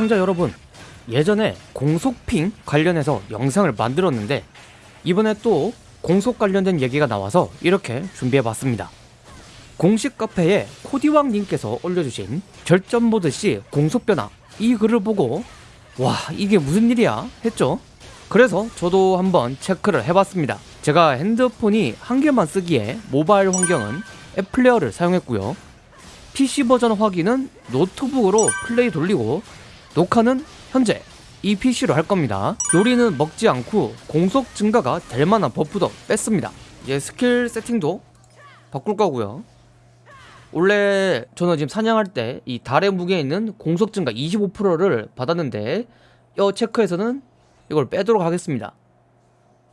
시청자 여러분 예전에 공속핑 관련해서 영상을 만들었는데 이번에 또 공속 관련된 얘기가 나와서 이렇게 준비해봤습니다. 공식 카페에 코디왕님께서 올려주신 절전모드시 공속변화 이 글을 보고 와 이게 무슨 일이야? 했죠? 그래서 저도 한번 체크를 해봤습니다. 제가 핸드폰이 한 개만 쓰기에 모바일 환경은 앱플레이어를 사용했고요. PC 버전 확인은 노트북으로 플레이 돌리고 녹화는 현재 이 PC로 할 겁니다. 요리는 먹지 않고 공속 증가가 될 만한 buff도 뺐습니다. 이제 스킬 세팅도 바꿀 거고요. 원래 저는 지금 사냥할 때 이 달의 무게에 있는 공속 증가 25%를 받았는데 이 체크에서는 이걸 빼도록 하겠습니다.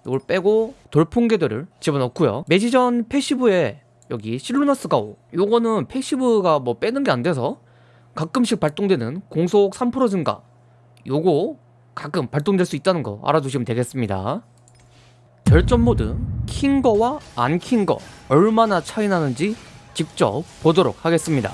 이걸 빼고 돌풍개들을 집어넣고요. 매지전 passive에 여기 실루나스 가오. 요거는 passive가 뭐 빼는 게 안 돼서 가끔씩 발동되는 공속 3% 증가. 요거 가끔 발동될 수 있다는 거 알아두시면 되겠습니다. 결전 모드 킨 거와 안 킨 거 얼마나 차이 나는지 직접 보도록 하겠습니다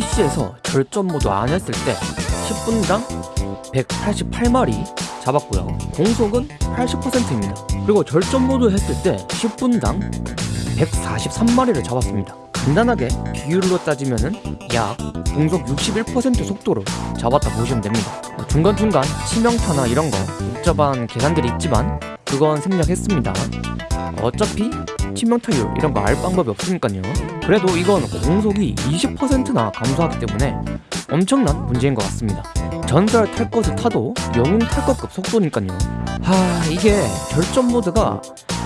PC에서 절전 모드 안 했을 때 10분당 188마리 잡았고요. 공속은 80%입니다. 그리고 절전 모드 했을 때 10분당 143마리를 잡았습니다. 간단하게 비율로 따지면 은 약 공속 61% 속도로 잡았다 보시면 됩니다. 중간중간 치명타나 이런 거 복잡한 계산들이 있지만 그건 생략했습니다. 어차피 치명타율 이런 거 알 방법이 없으니까요. 그래도 이건 공속이 20%나 감소하기 때문에 엄청난 문제인 것 같습니다. 전설 탈 것을 타도 영웅 탈 것급 속도니까요. 하 이게 절전 모드가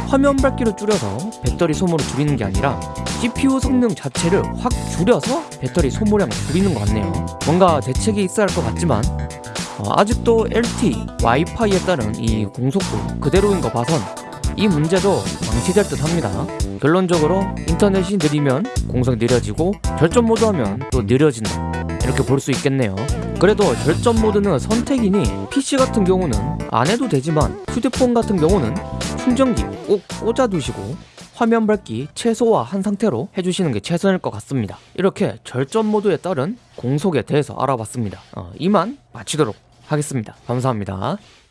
화면 밝기를 줄여서 배터리 소모를 줄이는 게 아니라 CPU 성능 자체를 확 줄여서 배터리 소모량을 줄이는 것 같네요. 뭔가 대책이 있어야 할 것 같지만 어, 아직도 LTE, 와이파이에 따른 이 공속도 그대로인 거 봐선 이 문제도 방치될 듯 합니다. 결론적으로 인터넷이 느리면 공속 느려지고 절전 모드 하면 또 느려진다. 이렇게 볼 수 있겠네요. 그래도 절전 모드는 선택이니 PC 같은 경우는 안 해도 되지만 휴대폰 같은 경우는 충전기 꼭 꽂아두시고 화면 밝기 최소화 한 상태로 해주시는 게 최선일 것 같습니다. 이렇게 절전 모드에 따른 공속에 대해서 알아봤습니다. 어, 이만 마치도록 하겠습니다. 감사합니다.